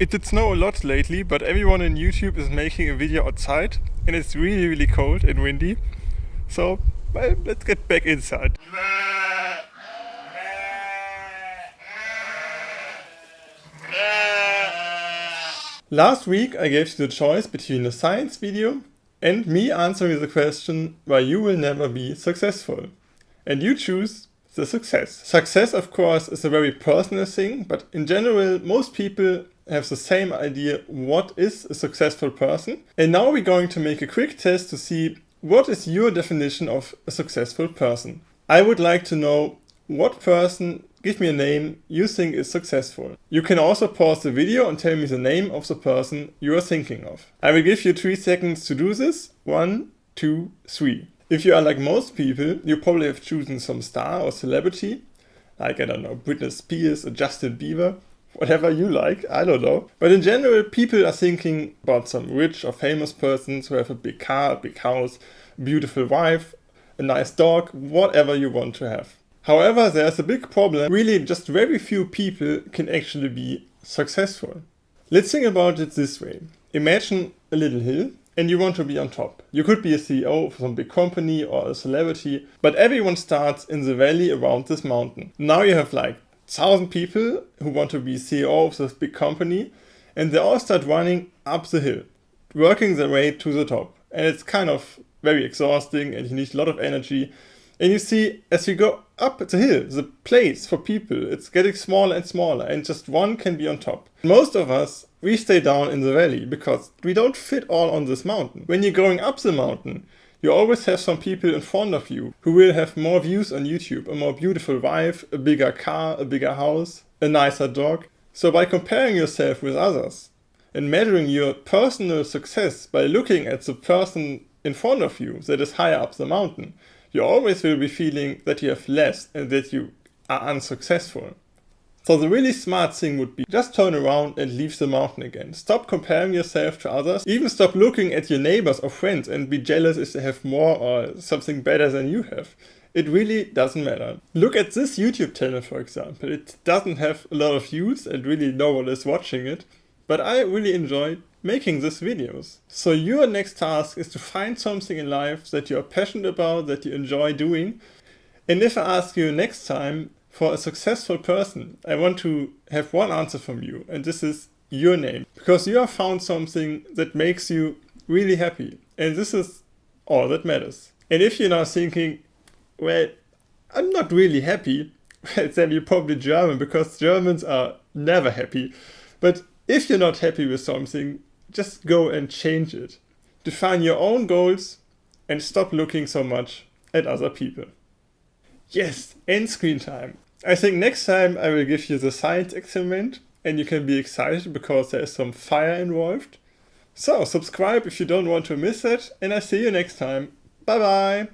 It did snow a lot lately, but everyone on YouTube is making a video outside and it's really really cold and windy. So well, let's get back inside. Last week I gave you the choice between a science video and me answering the question why you will never be successful. And you choose the success. Success of course is a very personal thing, but in general most people have the same idea what is a successful person. And now we're going to make a quick test to see what is your definition of a successful person. I would like to know what person, give me a name, you think is successful. You can also pause the video and tell me the name of the person you are thinking of. I will give you 3 seconds to do this. One, two, three. If you are like most people, you probably have chosen some star or celebrity, like I don't know, Britney Spears or Justin Bieber whatever you like, I don't know. But in general, people are thinking about some rich or famous persons who have a big car, a big house, beautiful wife, a nice dog, whatever you want to have. However, there's a big problem. Really, just very few people can actually be successful. Let's think about it this way. Imagine a little hill and you want to be on top. You could be a CEO of some big company or a celebrity, but everyone starts in the valley around this mountain. Now you have like thousand people who want to be CEO of this big company and they all start running up the hill, working their way to the top. And it's kind of very exhausting and you need a lot of energy. And you see, as you go up the hill, the place for people, it's getting smaller and smaller and just one can be on top. Most of us, we stay down in the valley because we don't fit all on this mountain. When you're going up the mountain, you always have some people in front of you who will have more views on YouTube, a more beautiful wife, a bigger car, a bigger house, a nicer dog. So by comparing yourself with others and measuring your personal success by looking at the person in front of you that is higher up the mountain, you always will be feeling that you have less and that you are unsuccessful. So the really smart thing would be just turn around and leave the mountain again. Stop comparing yourself to others. Even stop looking at your neighbors or friends and be jealous if they have more or something better than you have. It really doesn't matter. Look at this YouTube channel for example. It doesn't have a lot of views and really no one is watching it. But I really enjoy making these videos. So your next task is to find something in life that you're passionate about, that you enjoy doing. And if I ask you next time, for a successful person, I want to have one answer from you, and this is your name. Because you have found something that makes you really happy. And this is all that matters. And if you're now thinking, well, I'm not really happy, then you're probably German, because Germans are never happy. But if you're not happy with something, just go and change it. Define your own goals and stop looking so much at other people. Yes, end screen time. I think next time I will give you the science experiment and you can be excited because there is some fire involved. So subscribe if you don't want to miss it and I see you next time. Bye bye!